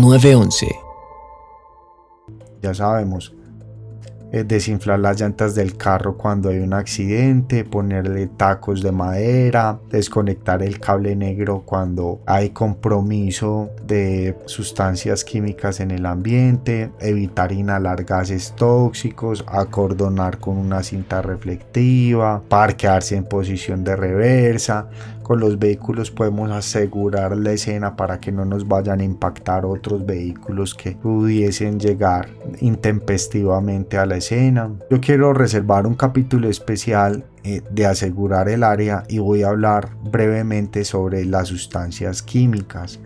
911. Ya sabemos, eh, desinflar las llantas del carro cuando hay un accidente, ponerle tacos de madera, desconectar el cable negro cuando hay compromiso de sustancias químicas en el ambiente, evitar inhalar gases tóxicos, acordonar con una cinta reflectiva, parquearse en posición de reversa, con los vehículos podemos asegurar la escena para que no nos vayan a impactar otros vehículos que pudiesen llegar intempestivamente a la escena. Yo quiero reservar un capítulo especial eh, de asegurar el área y voy a hablar brevemente sobre las sustancias químicas.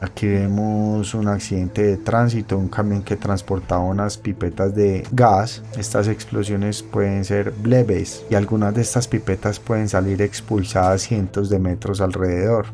Aquí vemos un accidente de tránsito, un camión que transportaba unas pipetas de gas. Estas explosiones pueden ser leves y algunas de estas pipetas pueden salir expulsadas cientos de metros alrededor.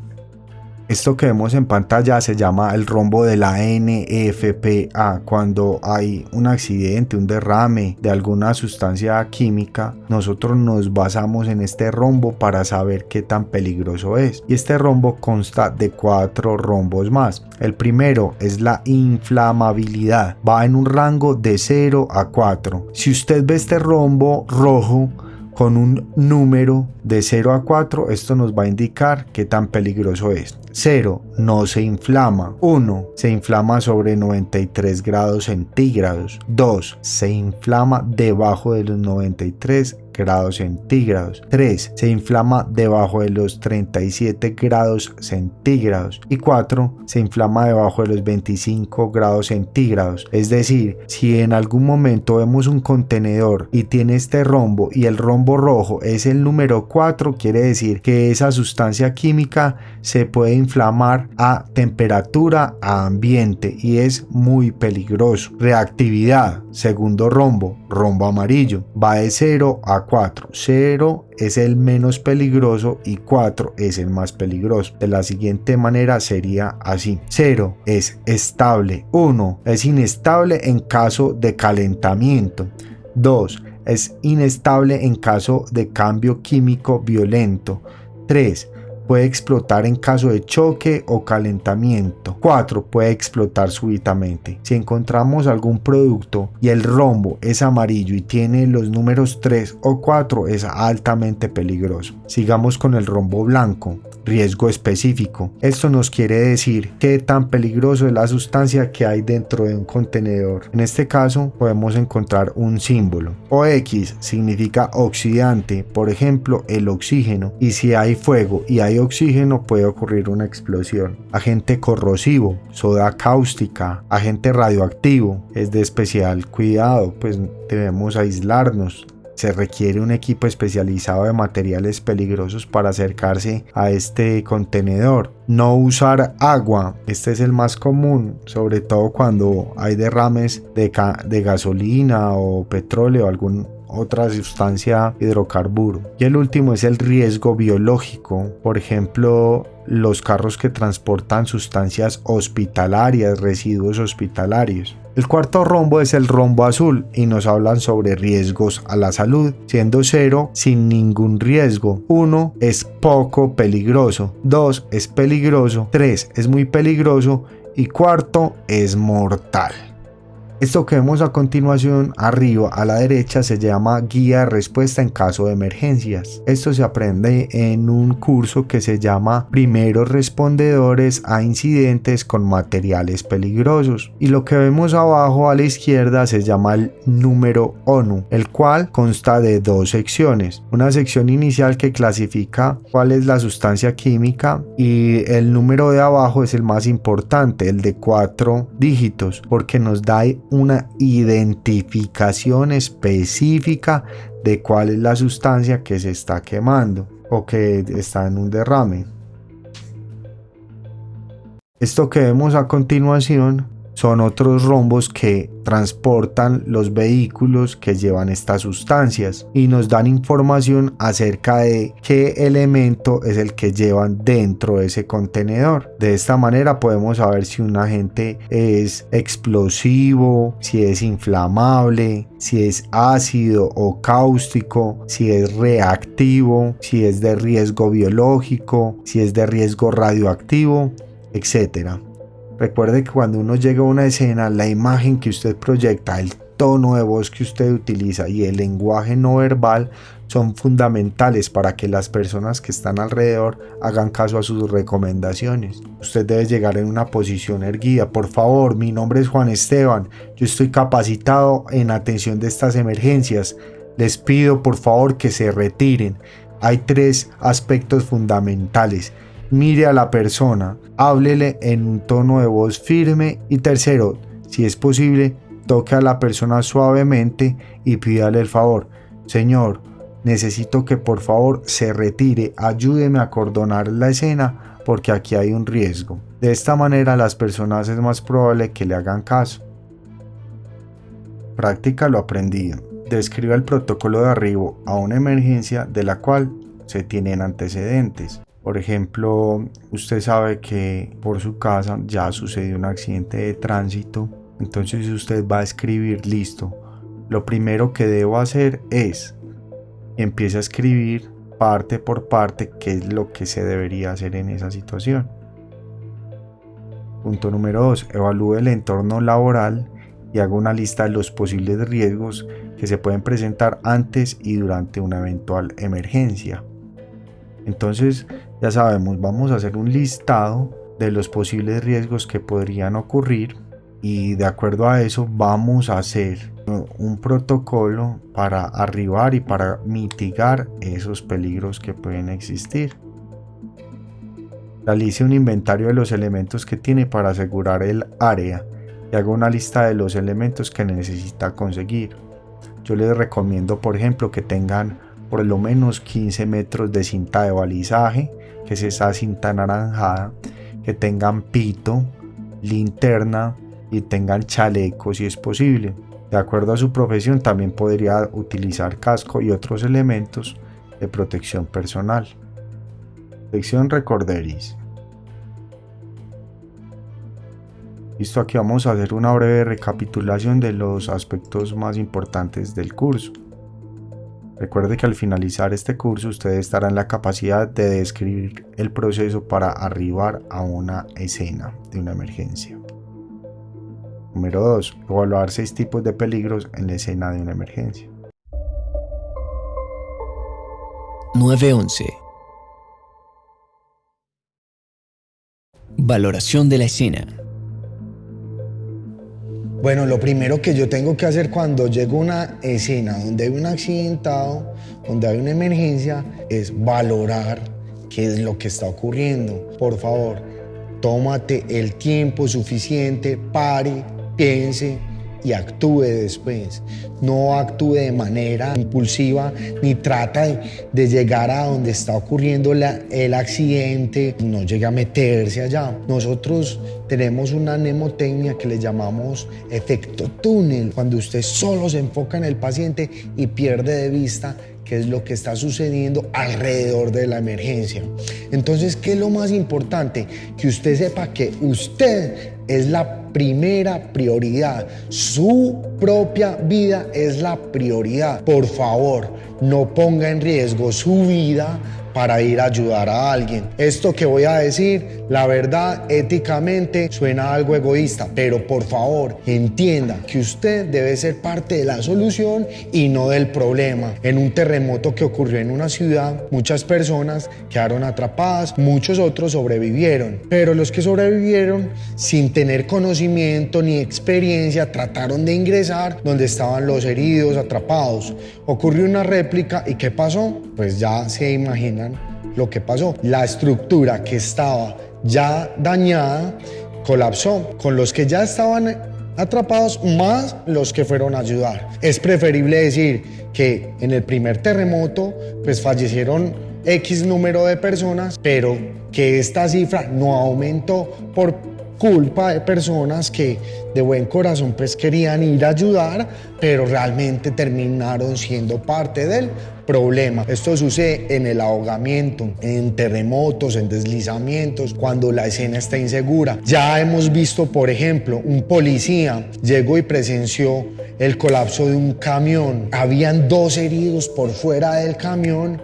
Esto que vemos en pantalla se llama el rombo de la NFPA. Cuando hay un accidente, un derrame de alguna sustancia química, nosotros nos basamos en este rombo para saber qué tan peligroso es. Y este rombo consta de cuatro rombos más. El primero es la inflamabilidad. Va en un rango de 0 a 4. Si usted ve este rombo rojo, con un número de 0 a 4, esto nos va a indicar qué tan peligroso es. 0. No se inflama. 1. Se inflama sobre 93 grados centígrados. 2. Se inflama debajo de los 93 grados centígrados. 3. Se inflama debajo de los 37 grados centígrados. Y 4. Se inflama debajo de los 25 grados centígrados. Es decir, si en algún momento vemos un contenedor y tiene este rombo y el rombo rojo es el número 4, quiere decir que esa sustancia química se puede inflamar a temperatura a ambiente y es muy peligroso. Reactividad, segundo rombo, rombo amarillo, va de 0 a 4. 0 es el menos peligroso y 4 es el más peligroso. De la siguiente manera sería así. 0 es estable. 1 es inestable en caso de calentamiento. 2 es inestable en caso de cambio químico violento. 3 puede explotar en caso de choque o calentamiento. 4. Puede explotar súbitamente. Si encontramos algún producto y el rombo es amarillo y tiene los números 3 o 4 es altamente peligroso. Sigamos con el rombo blanco riesgo específico. Esto nos quiere decir qué tan peligroso es la sustancia que hay dentro de un contenedor. En este caso podemos encontrar un símbolo. OX significa oxidante, por ejemplo el oxígeno. Y si hay fuego y hay oxígeno puede ocurrir una explosión. Agente corrosivo, soda cáustica, agente radioactivo. Es de especial cuidado, pues debemos aislarnos se requiere un equipo especializado de materiales peligrosos para acercarse a este contenedor. No usar agua, este es el más común, sobre todo cuando hay derrames de, gasolina o petróleo o alguna otra sustancia hidrocarburo. Y el último es el riesgo biológico, por ejemplo, los carros que transportan sustancias hospitalarias, residuos hospitalarios. El cuarto rombo es el rombo azul y nos hablan sobre riesgos a la salud, siendo cero sin ningún riesgo. Uno es poco peligroso, dos es peligroso, tres es muy peligroso y cuarto es mortal. Esto que vemos a continuación arriba a la derecha se llama guía de respuesta en caso de emergencias. Esto se aprende en un curso que se llama primeros respondedores a incidentes con materiales peligrosos. Y lo que vemos abajo a la izquierda se llama el número ONU, el cual consta de dos secciones. Una sección inicial que clasifica cuál es la sustancia química y el número de abajo es el más importante, el de cuatro dígitos, porque nos da una identificación específica de cuál es la sustancia que se está quemando o que está en un derrame. Esto que vemos a continuación son otros rombos que transportan los vehículos que llevan estas sustancias y nos dan información acerca de qué elemento es el que llevan dentro de ese contenedor. De esta manera podemos saber si un agente es explosivo, si es inflamable, si es ácido o cáustico, si es reactivo, si es de riesgo biológico, si es de riesgo radioactivo, etc. Recuerde que cuando uno llega a una escena, la imagen que usted proyecta, el tono de voz que usted utiliza y el lenguaje no verbal son fundamentales para que las personas que están alrededor hagan caso a sus recomendaciones. Usted debe llegar en una posición erguida. Por favor, mi nombre es Juan Esteban. Yo estoy capacitado en atención de estas emergencias. Les pido por favor que se retiren. Hay tres aspectos fundamentales mire a la persona, háblele en un tono de voz firme y tercero, si es posible, toque a la persona suavemente y pídale el favor. Señor, necesito que por favor se retire, ayúdeme a cordonar la escena porque aquí hay un riesgo. De esta manera las personas es más probable que le hagan caso. Práctica lo aprendido. Describa el protocolo de arribo a una emergencia de la cual se tienen antecedentes. Por ejemplo, usted sabe que por su casa ya sucedió un accidente de tránsito, entonces usted va a escribir listo. Lo primero que debo hacer es empieza a escribir parte por parte qué es lo que se debería hacer en esa situación. Punto número 2. Evalúe el entorno laboral y haga una lista de los posibles riesgos que se pueden presentar antes y durante una eventual emergencia. Entonces, ya sabemos, vamos a hacer un listado de los posibles riesgos que podrían ocurrir y de acuerdo a eso vamos a hacer un protocolo para arribar y para mitigar esos peligros que pueden existir. Realice un inventario de los elementos que tiene para asegurar el área y haga una lista de los elementos que necesita conseguir. Yo les recomiendo, por ejemplo, que tengan por lo menos 15 metros de cinta de balizaje, que es esa cinta anaranjada, que tengan pito, linterna y tengan chaleco si es posible. De acuerdo a su profesión también podría utilizar casco y otros elementos de protección personal. Sección Recorderis. Listo, aquí vamos a hacer una breve recapitulación de los aspectos más importantes del curso. Recuerde que al finalizar este curso usted estará en la capacidad de describir el proceso para arribar a una escena de una emergencia. Número 2. Evaluar seis tipos de peligros en la escena de una emergencia. 911. Valoración de la escena. Bueno, lo primero que yo tengo que hacer cuando llego a una escena donde hay un accidentado, donde hay una emergencia, es valorar qué es lo que está ocurriendo. Por favor, tómate el tiempo suficiente, pare, piense, y actúe después. No actúe de manera impulsiva ni trata de, llegar a donde está ocurriendo el accidente, no llegue a meterse allá. Nosotros tenemos una mnemotecnia que le llamamos efecto túnel, cuando usted solo se enfoca en el paciente y pierde de vista qué es lo que está sucediendo alrededor de la emergencia. Entonces, ¿qué es lo más importante? Que usted sepa que usted es la primera prioridad. Su propia vida es la prioridad. Por favor, no ponga en riesgo su vida para ir a ayudar a alguien. Esto que voy a decir, la verdad, éticamente suena algo egoísta, pero por favor entienda que usted debe ser parte de la solución y no del problema. En un terremoto que ocurrió en una ciudad, muchas personas quedaron atrapadas, muchos otros sobrevivieron, pero los que sobrevivieron sin tener conocimiento ni experiencia trataron de ingresar donde estaban los heridos atrapados. Ocurrió una réplica y ¿qué pasó? Pues ya se lo que pasó. La estructura que estaba ya dañada colapsó con los que ya estaban atrapados más los que fueron a ayudar. Es preferible decir que en el primer terremoto pues fallecieron X número de personas, pero que esta cifra no aumentó por culpa de personas que de buen corazón pues querían ir a ayudar, pero realmente terminaron siendo parte del problema. Esto sucede en el ahogamiento, en terremotos, en deslizamientos, cuando la escena está insegura. Ya hemos visto, por ejemplo, un policía llegó y presenció el colapso de un camión. Habían dos heridos por fuera del camión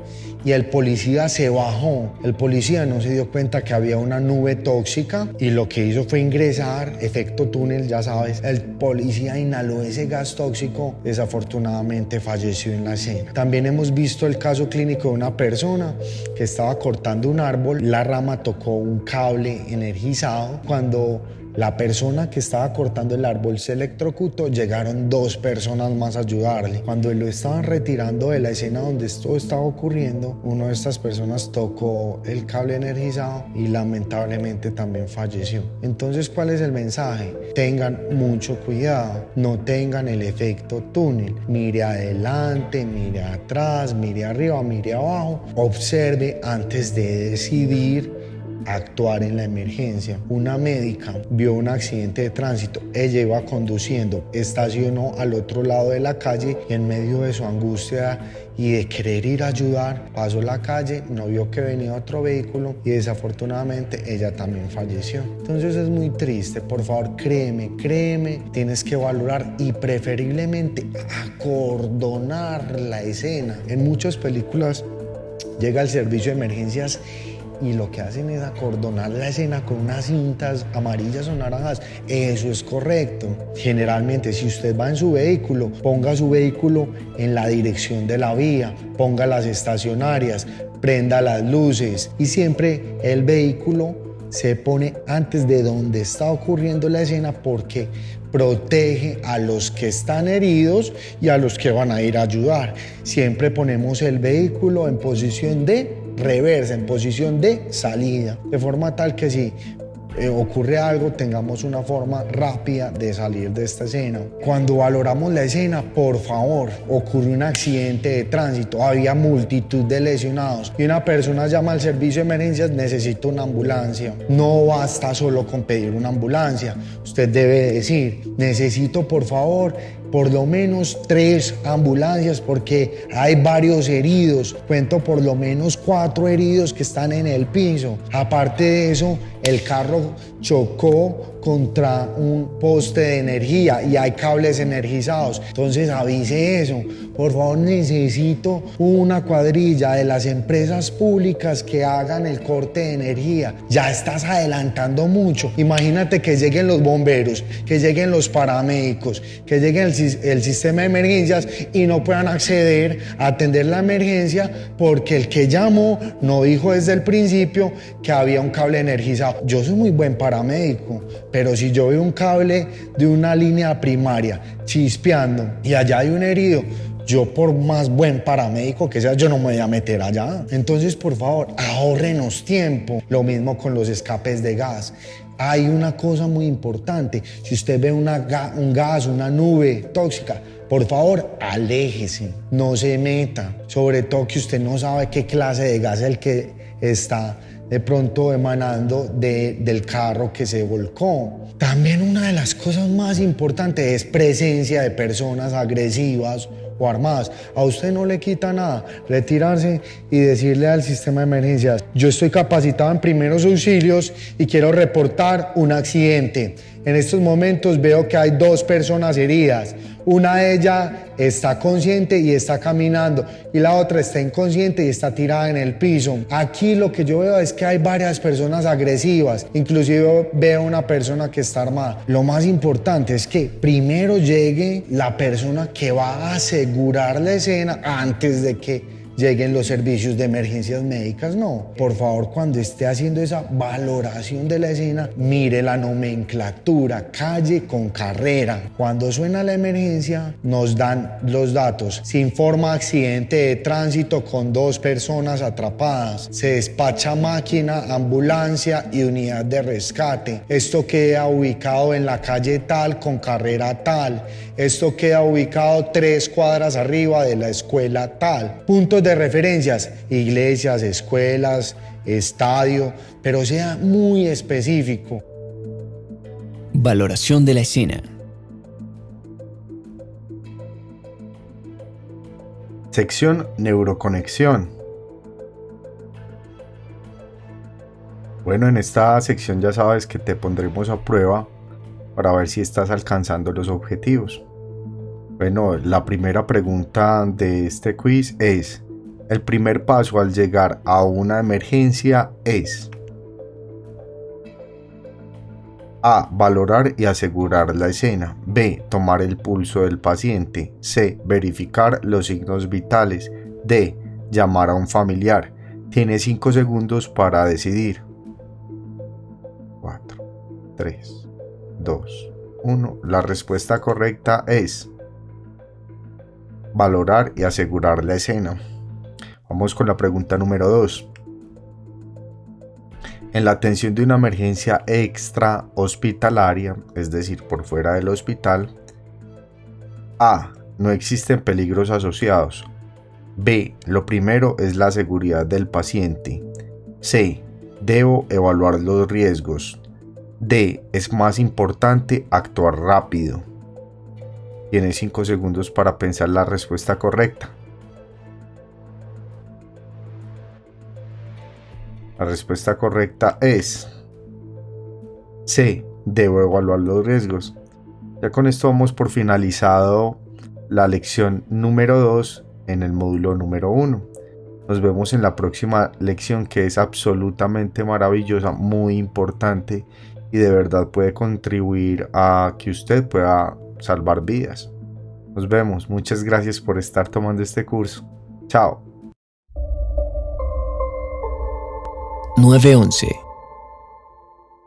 y el policía se bajó. El policía no se dio cuenta que había una nube tóxica y lo que hizo fue ingresar, efecto túnel, ya sabes. El policía inhaló ese gas tóxico, desafortunadamente falleció en la escena. También hemos visto el caso clínico de una persona que estaba cortando un árbol, la rama tocó un cable energizado. Cuando la persona que estaba cortando el árbol se electrocutó, llegaron dos personas más a ayudarle. Cuando lo estaban retirando de la escena donde esto estaba ocurriendo, una de estas personas tocó el cable energizado y lamentablemente también falleció. Entonces, ¿cuál es el mensaje? Tengan mucho cuidado, no tengan el efecto túnel. Mire adelante, mire atrás, mire arriba, mire abajo. Observe antes de decidir actuar en la emergencia. Una médica vio un accidente de tránsito, ella iba conduciendo, estacionó al otro lado de la calle y en medio de su angustia y de querer ir a ayudar, pasó la calle, no vio que venía otro vehículo y desafortunadamente ella también falleció. Entonces es muy triste, por favor créeme, créeme, tienes que valorar y preferiblemente acordonar la escena. En muchas películas llega el servicio de emergencias y lo que hacen es acordonar la escena con unas cintas amarillas o naranjas. Eso es correcto. Generalmente, si usted va en su vehículo, ponga su vehículo en la dirección de la vía, ponga las estacionarias, prenda las luces y siempre el vehículo se pone antes de donde está ocurriendo la escena porque protege a los que están heridos y a los que van a ir a ayudar. Siempre ponemos el vehículo en posición de reversa, en posición de salida, de forma tal que si eh, ocurre algo, tengamos una forma rápida de salir de esta escena. Cuando valoramos la escena, por favor, ocurre un accidente de tránsito, había multitud de lesionados y una persona llama al servicio de emergencias, necesito una ambulancia. No basta solo con pedir una ambulancia, usted debe decir, necesito por favor por lo menos tres ambulancias porque hay varios heridos. Cuento por lo menos cuatro heridos que están en el piso. Aparte de eso, el carro chocó contra un poste de energía y hay cables energizados. Entonces avise eso. Por favor, necesito una cuadrilla de las empresas públicas que hagan el corte de energía. Ya estás adelantando mucho. Imagínate que lleguen los bomberos, que lleguen los paramédicos, que lleguen el, el sistema de emergencias y no puedan acceder a atender la emergencia porque el que llamó no dijo desde el principio que había un cable energizado. Yo soy muy buen paramédico, pero si yo veo un cable de una línea primaria chispeando y allá hay un herido, yo por más buen paramédico que sea, yo no me voy a meter allá. Entonces, por favor, ahorrenos tiempo. Lo mismo con los escapes de gas. Hay una cosa muy importante. Si usted ve una un gas, una nube tóxica, por favor, aléjese, no se meta. Sobre todo que usted no sabe qué clase de gas es el que está de pronto emanando del carro que se volcó. También una de las cosas más importantes es presencia de personas agresivas o armadas. A usted no le quita nada retirarse y decirle al sistema de emergencias, yo estoy capacitado en primeros auxilios y quiero reportar un accidente. En estos momentos veo que hay dos personas heridas. Una de ellas está consciente y está caminando y la otra está inconsciente y está tirada en el piso. Aquí lo que yo veo es que hay varias personas agresivas, inclusive veo una persona que está armada. Lo más importante es que primero llegue la persona que va a asegurar la escena antes de que lleguen los servicios de emergencias médicas, no. Por favor, cuando esté haciendo esa valoración de la escena, mire la nomenclatura, calle con carrera. Cuando suena la emergencia, nos dan los datos. Se informa accidente de tránsito con dos personas atrapadas. Se despacha máquina, ambulancia y unidad de rescate. Esto queda ubicado en la calle tal con carrera tal. Esto queda ubicado tres cuadras arriba de la escuela tal. Puntos de referencias, iglesias, escuelas, estadio, pero sea muy específico. Valoración de la escena. Sección Neuroconexión. Bueno, en esta sección ya sabes que te pondremos a prueba para ver si estás alcanzando los objetivos. Bueno, la primera pregunta de este quiz es, el primer paso al llegar a una emergencia es A. Valorar y asegurar la escena. B. Tomar el pulso del paciente. C. Verificar los signos vitales. D. Llamar a un familiar. Tiene 5 segundos para decidir. 4, 3, 2, 1. La respuesta correcta es valorar y asegurar la escena. Vamos con la pregunta número 2. En la atención de una emergencia extra hospitalaria, es decir, por fuera del hospital, A. No existen peligros asociados. B. Lo primero es la seguridad del paciente. C. Debo evaluar los riesgos. D. Es más importante actuar rápido. Tienes 5 segundos para pensar la respuesta correcta. La respuesta correcta es C. Debo evaluar los riesgos. Ya con esto vamos por finalizado la lección número 2 en el módulo número 1. Nos vemos en la próxima lección que es absolutamente maravillosa, muy importante y de verdad puede contribuir a que usted pueda salvar vidas. Nos vemos, muchas gracias por estar tomando este curso. Chao. 911